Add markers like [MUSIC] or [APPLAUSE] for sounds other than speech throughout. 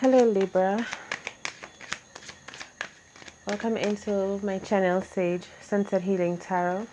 Hello Libra. Welcome into my channel Sage Sunset Healing Tarot.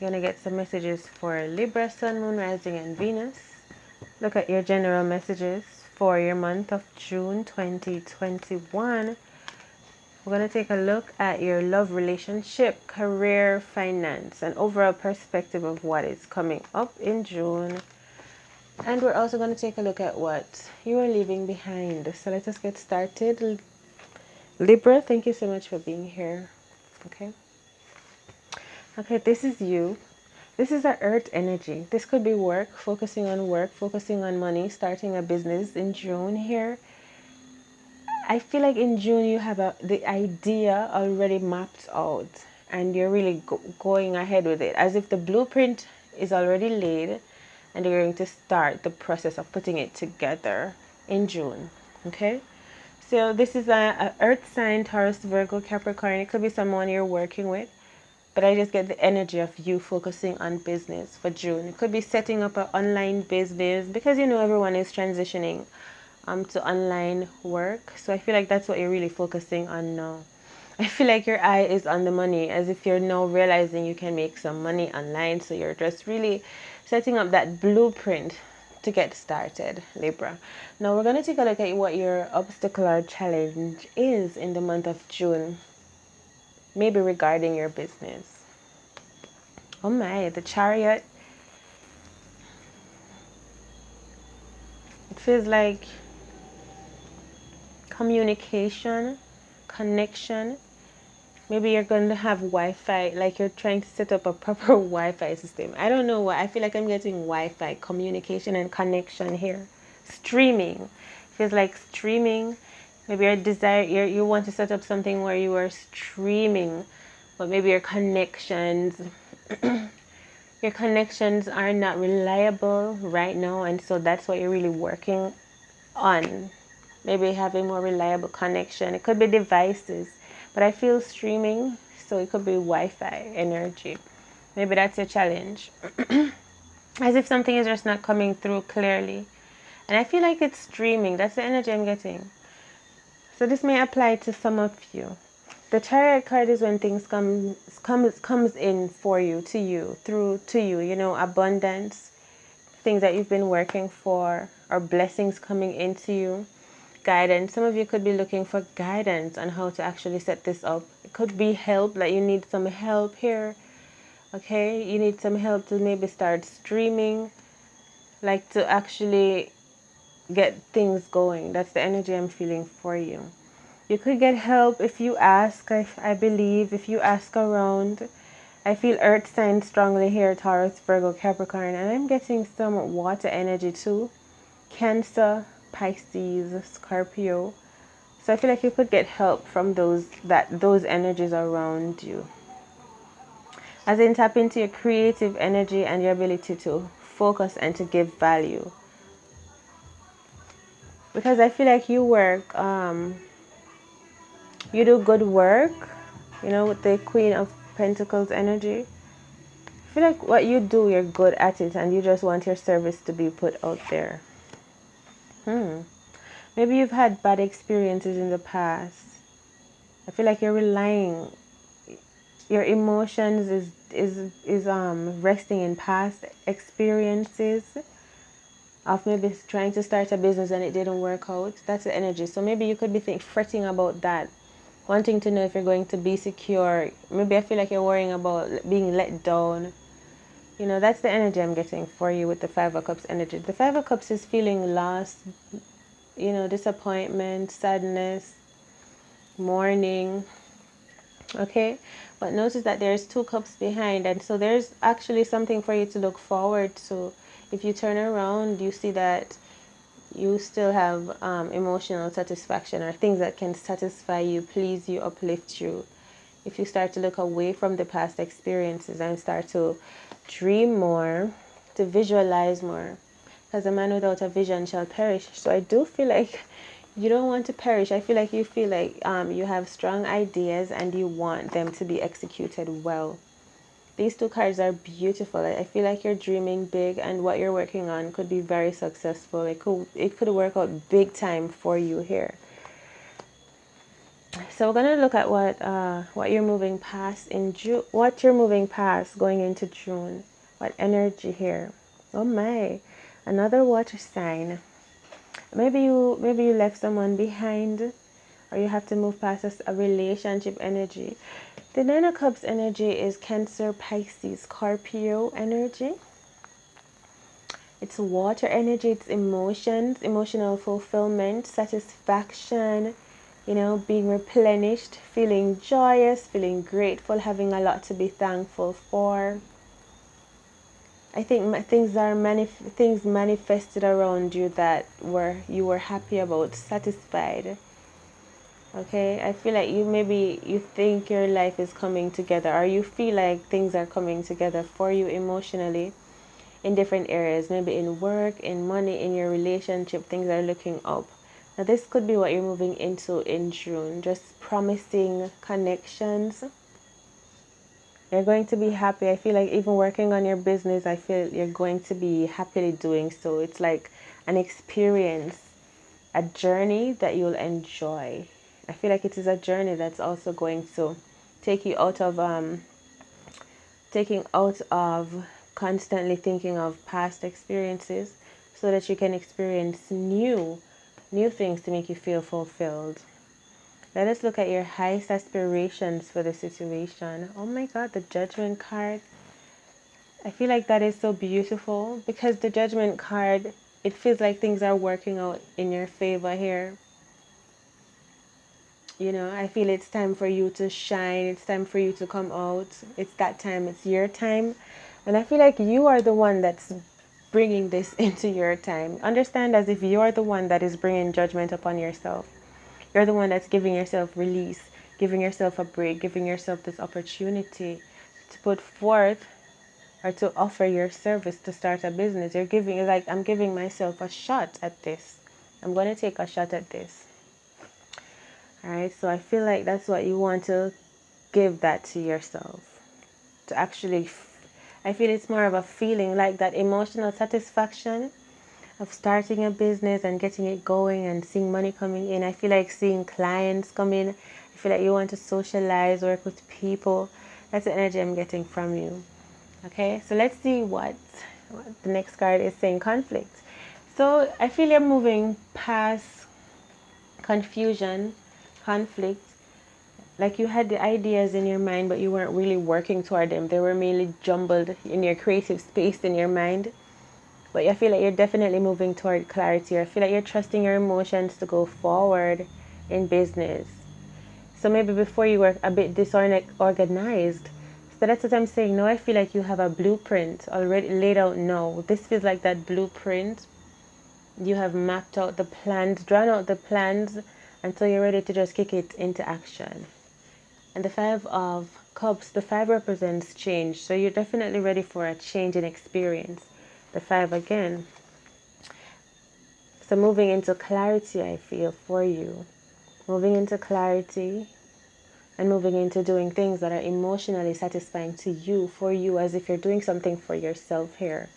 You're gonna get some messages for Libra, Sun, Moon, Rising, and Venus. Look at your general messages for your month of June 2021. We're to take a look at your love relationship, career, finance, and overall perspective of what is coming up in June. And we're also going to take a look at what you are leaving behind. So let us get started. Libra, thank you so much for being here. Okay. Okay, this is you. This is our earth energy. This could be work, focusing on work, focusing on money, starting a business in June here I feel like in June you have a, the idea already mapped out and you're really go going ahead with it as if the blueprint is already laid and you're going to start the process of putting it together in June. Okay? So this is a, a earth sign, Taurus, Virgo, Capricorn. It could be someone you're working with. But I just get the energy of you focusing on business for June. It could be setting up an online business because you know everyone is transitioning um, to online work. So I feel like that's what you're really focusing on now. [LAUGHS] I feel like your eye is on the money as if you're now realizing you can make some money online. So you're just really setting up that blueprint to get started, Libra. Now we're going to take a look at what your obstacle or challenge is in the month of June, maybe regarding your business. Oh my, the chariot. It feels like communication, connection. Maybe you're going to have Wi-Fi, like you're trying to set up a proper [LAUGHS] Wi-Fi system. I don't know why. I feel like I'm getting Wi-Fi communication and connection here. Streaming feels like streaming. Maybe your desire, you you want to set up something where you are streaming, but maybe your connections. [CLEARS THROAT] your connections are not reliable right now and so that's what you're really working on maybe having more reliable connection. It could be devices, but I feel streaming, so it could be Wi-Fi energy. Maybe that's a challenge. [CLEARS THROAT] As if something is just not coming through clearly. And I feel like it's streaming. That's the energy I'm getting. So this may apply to some of you. The chariot card is when things come comes comes in for you, to you, through to you, you know, abundance, things that you've been working for, or blessings coming into you guidance. Some of you could be looking for guidance on how to actually set this up. It could be help, like you need some help here. Okay, you need some help to maybe start streaming, like to actually get things going. That's the energy I'm feeling for you. You could get help if you ask, I, I believe, if you ask around. I feel earth sign strongly here, Taurus, Virgo, Capricorn, and I'm getting some water energy too. Cancer, Pisces, Scorpio. So I feel like you could get help from those that those energies around you. As in tap into your creative energy and your ability to focus and to give value. Because I feel like you work, um, you do good work, you know, with the Queen of Pentacles energy. I feel like what you do, you're good at it, and you just want your service to be put out there. Hmm. Maybe you've had bad experiences in the past. I feel like you're relying your emotions is is is um resting in past experiences of maybe trying to start a business and it didn't work out. That's the energy. So maybe you could be think, fretting about that, wanting to know if you're going to be secure. Maybe I feel like you're worrying about being let down. You know, that's the energy I'm getting for you with the Five of Cups energy. The Five of Cups is feeling lost, you know, disappointment, sadness, mourning. Okay, but notice that there's two cups behind, and so there's actually something for you to look forward to. If you turn around, you see that you still have um, emotional satisfaction or things that can satisfy you, please you, uplift you. If you start to look away from the past experiences and start to dream more, to visualize more. Because a man without a vision shall perish. So I do feel like [LAUGHS] you don't want to perish. I feel like you feel like um, you have strong ideas and you want them to be executed well. these two cards are beautiful. I feel like you're dreaming big and what you're working on could be very successful. It could it could work out big time for you here. So we're gonna look at what uh, what you're moving past in June. What you're moving past going into June. What energy here? Oh my, another water sign. Maybe you maybe you left someone behind, or you have to move past a, a relationship energy. The Nine of Cups energy is Cancer, Pisces, Scorpio energy. It's water energy, it's emotions, emotional fulfillment, satisfaction, you know, being replenished, feeling joyous, feeling grateful, having a lot to be thankful for. I think things are manif- things manifested around you that were you were happy about, satisfied. Okay, I feel like you maybe you think your life is coming together, or you feel like things are coming together for you emotionally in different areas, maybe in work, in money, in your relationship, things are looking up. Now, this could be what you're moving into in June, just promising connections. You're going to be happy. I feel like even working on your business, I feel you're going to be happily doing so. It's like an experience, a journey that you'll enjoy. I feel like it is a journey that's also going to take you out of um taking out of constantly thinking of past experiences so that you can experience new new things to make you feel fulfilled. Let us look at your highest aspirations for the situation. Oh my God, the judgment card. I feel like that is so beautiful because the judgment card, it feels like things are working out in your favor here. You know, I feel it's time for you to shine. It's time for you to come out. It's that time. It's your time. And I feel like you are the one that's bringing this [LAUGHS] into your time. Understand as if you're the one that is bringing judgment upon yourself. You're the one that's giving yourself release, giving yourself a break, giving yourself this opportunity to put forth or to offer your service to start a business. You're giving, like, I'm giving myself a shot at this. I'm going to take a shot at this. All right, so I feel like that's what you want to give that to yourself to actually I feel it's more of a feeling like that emotional satisfaction of starting a business and getting it going and seeing money coming in. I feel like seeing clients come in. I feel like you want to socialize, work with people. That's the energy I'm getting from you. Okay, so let's see what, what the next card is saying conflict. So I feel you're moving past confusion, conflict, like you had the ideas in your mind but you weren't really working toward them. They were mainly jumbled in your creative space in your mind. But I feel like you're definitely moving toward clarity. I feel like you're trusting your emotions to go forward in business. So maybe before you were a bit disorganized so that's what I'm saying. Now I feel like you have a blueprint already laid out now. This feels like that blueprint. You have mapped out the plans drawn out the plans until you're ready to just kick it into action and the Five of Cups, the Five represents change. So you're definitely ready for a change in experience. The Five again. So moving into clarity, I feel, for you. Moving into clarity and moving into doing things that are emotionally satisfying to you, for you, as if you're doing something for yourself here.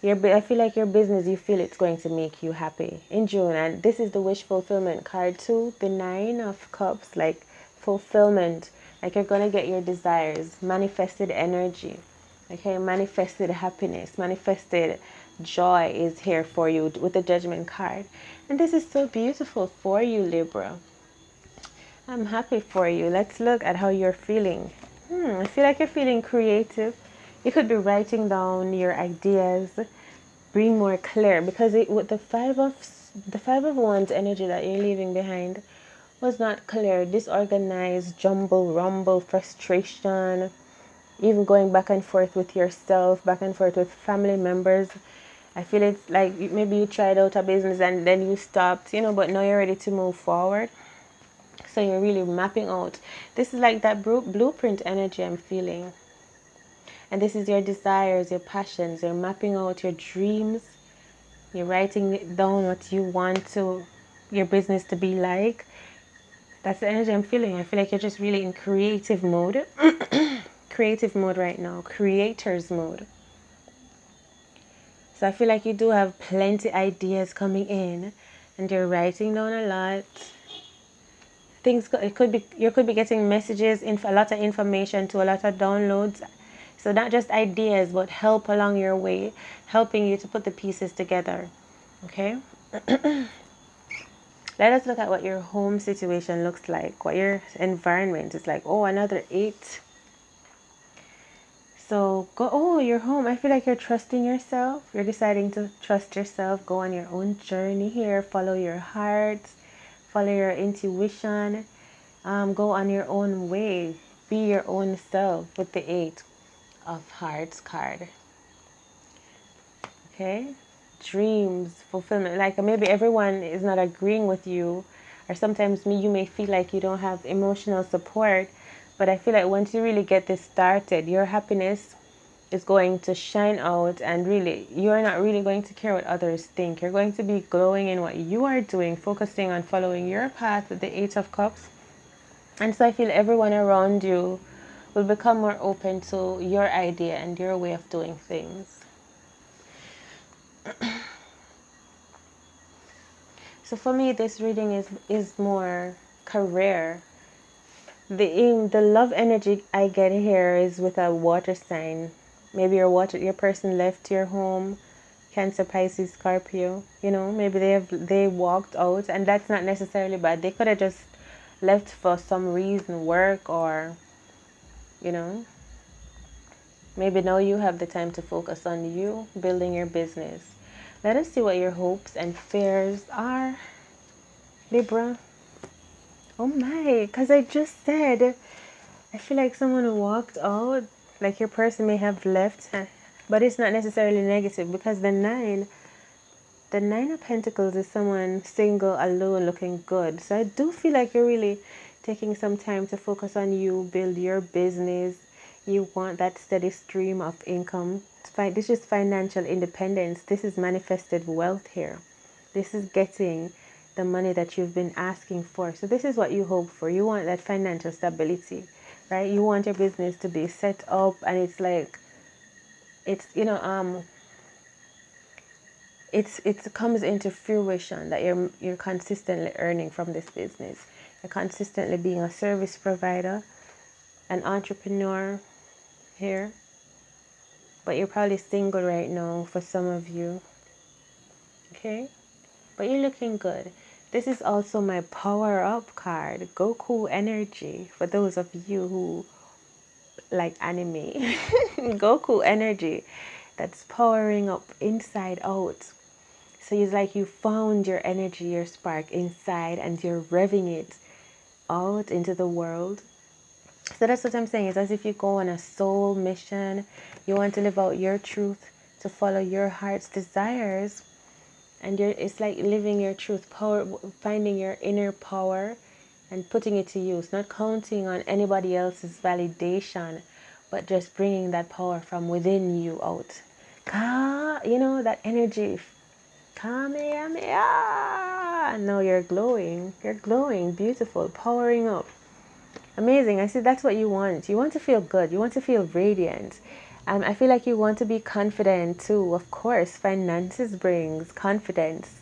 Your, I feel like your business, you feel it's going to make you happy in June. And this is the wish fulfillment card too. The Nine of Cups, like fulfillment. Like you're going to get your desires. Manifested energy. Okay manifested happiness. Manifested joy is here for you with the judgment card. And this is so beautiful for you libra. I'm happy for you. Let's look at how you're feeling. Hmm, i feel like you're feeling creative. You could be writing down your ideas being more clear because it, with the five of the five of wands energy that you're leaving behind was not clear, disorganized, jumble, rumble, frustration, even going back and forth with yourself, back and forth with family members. I feel it's like maybe you tried out a business and then you stopped, you know, but now you're ready to move forward. So you're really mapping out. This is like that blueprint energy I'm feeling. And this is your desires, your passions. You're mapping out your dreams. You're writing down what you want to your business to be like that's the energy I'm feeling. I feel like you're just really in creative mode. [CLEARS THROAT] creative mode right now, creator's mode. So I feel like you do have plenty ideas coming in and you're writing down a lot. Things it could be you could be getting messages, in a lot of information to a lot of downloads. So not just ideas, but help along your way, helping you to put the pieces together. Okay? [CLEARS THROAT] Let us look at what your home situation looks like, what your environment is like. Oh, another eight. So go, oh, you're home. I feel like you're trusting yourself. You're deciding to trust yourself, go on your own journey here, follow your heart, follow your intuition, um, go on your own way, be your own self with the eight of hearts card. Okay, dreams, fulfillment. Like maybe everyone is not agreeing with you, or sometimes me, you may feel like you don't have emotional support but I feel like once you really get this started, your happiness is going to shine out and really you're not really going to care what others think. You're going to be glowing in what you are doing, focusing on following your path with the Eight of Cups. And so I feel everyone around you will become more open to your idea and your way of doing things. So for me this reading is is more career the the love energy I get here is with a water sign. Maybe your water your person left your home, Cancer, Pisces, Scorpio. You know, maybe they have they walked out, and that's not necessarily bad. They could have just left for some reason, work or, you know. Maybe now you have the time to focus on you building your business. Let us see what your hopes and fears are, Libra. Oh my, because I just said, I feel like someone walked out, like your person may have left, but it's not necessarily negative because the nine, the nine of pentacles is someone single, alone, looking good. So I do feel like you're really taking some time to focus on you, build your business. You want that steady stream of income. This is financial independence. This is manifested wealth here. This is getting the money that you've been asking for. So this is what you hope for. You want that financial stability, right? You want your business to be set up and it's like it's you know um it's it comes into fruition that you're you're consistently earning from this business. You're consistently being a service provider, an entrepreneur here. But you're probably single right now for some of you. Okay? But you're looking good. This is also my power up card, Goku energy. For those of you who like anime, [LAUGHS] Goku energy that's powering up inside out. So it's like you found your energy, your spark inside, and you're revving it out into the world. So that's what I'm saying. It's as if you go on a soul mission. You want to live out your truth, to follow your heart's desires and it's like living your truth power finding your inner power and putting it to use not counting on anybody else's validation but just bringing that power from within you out Ka, you know that energy Kamehameha. no you're glowing you're glowing beautiful powering up amazing i see that's what you want you want to feel good you want to feel radiant um, I feel like you want to be confident too. Of course, finances brings confidence.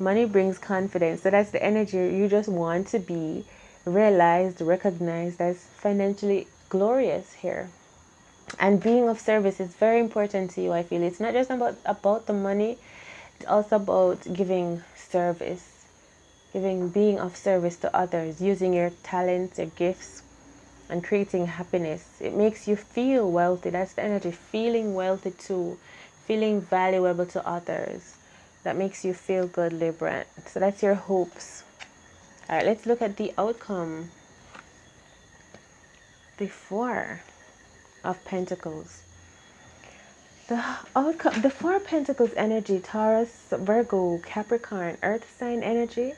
Money brings confidence. So that's the energy you just want to be realized, recognized as financially glorious here. And being of service is very important to you, I feel. It's not just about, about the money, it's also about giving service, giving being of service to others, using your talents, your gifts and creating happiness. It makes you feel wealthy. That's the energy. Feeling wealthy too. Feeling valuable to others. That makes you feel good, Libra. So that's your hopes. All right, let's look at the outcome. The Four of Pentacles. The outcome, the Four Pentacles energy, Taurus, Virgo, Capricorn, Earth sign energy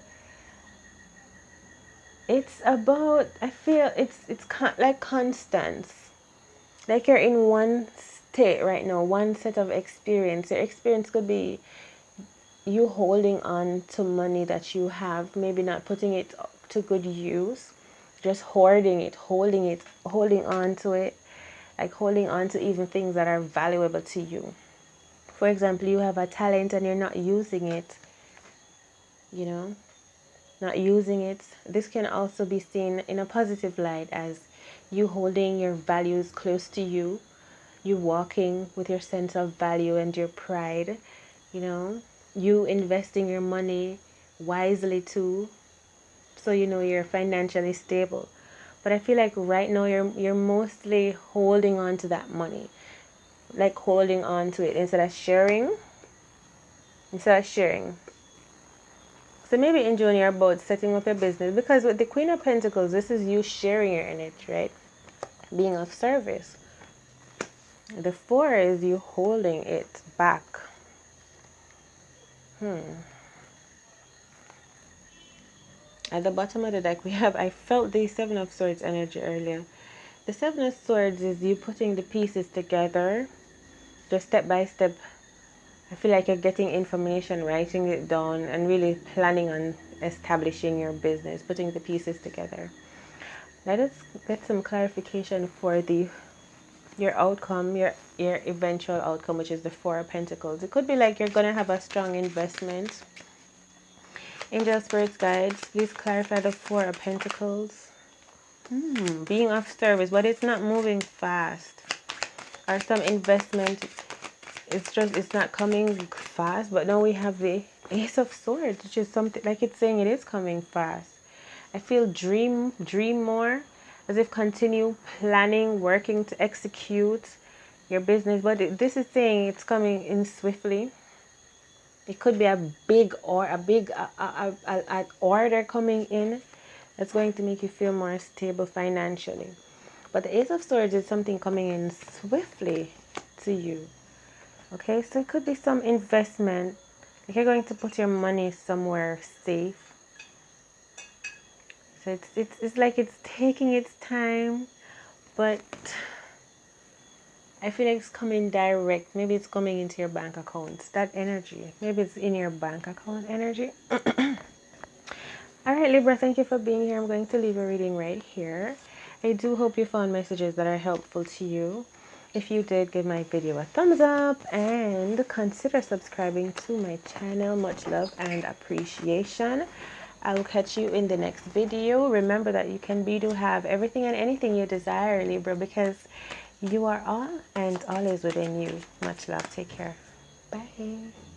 it's about i feel it's it's con- like constance like you're in one state right now one set of experience. Your experience could be you holding on to money that you have maybe not putting it to good use just hoarding it holding it holding on to it like holding on to even things that are valuable to you. For example, you have a talent and you're not using it, you know, not using it. This can also be seen in a positive light as you holding your values close to you, you walking with your sense of value and your pride, you know, you investing your money wisely too, so you know you're financially stable. But I feel like right now you're you're mostly holding on to that money. Like holding on to it instead of sharing. Instead of sharing. So maybe you're about setting up your business because with the Queen of Pentacles, this is you sharing your energy, right? Being of service. The four is you holding it back. Hmm. At the bottom of the deck, we have, I felt the Seven of Swords energy earlier. The Seven of Swords is you putting the pieces together, just step by step. I feel like you're getting information, writing it down, and really planning on establishing your business, putting the pieces together. Let us get some clarification for the your outcome, your your eventual outcome, which is the Four of Pentacles. It could be like you're gonna have a strong investment Angel Spirits Guides, please clarify the Four of Pentacles. Hmm, being of service, but it's not moving fast. Or some investment, it's just, it's not coming fast. But now we have the Ace of Swords, which is something, like it's saying it is coming fast. I feel dream, dream more, as if continue planning, working to execute your business. But this is saying it's coming in swiftly it could be a big or a big a, a, a, a order coming in that's going to make you feel more stable financially. But the Ace of Swords is something coming in swiftly to you. Okay, so it could be some investment. You're going to put your money somewhere safe. So it's, it's, it's like it's taking its time, but I feel like it's coming direct. Maybe it's coming into your bank account. That energy. Maybe it's in your bank account energy. [COUGHS] All right, Libra, thank you for being here. I'm going to leave a reading right here. I do hope you found messages that are helpful to you. If you did, give my video a thumbs up and consider subscribing to my channel. Much love and appreciation. I'll catch you in the next video. Remember that you can be to have everything and anything you desire, Libra, because you are all, and all is within you. Much love. Take care. Bye.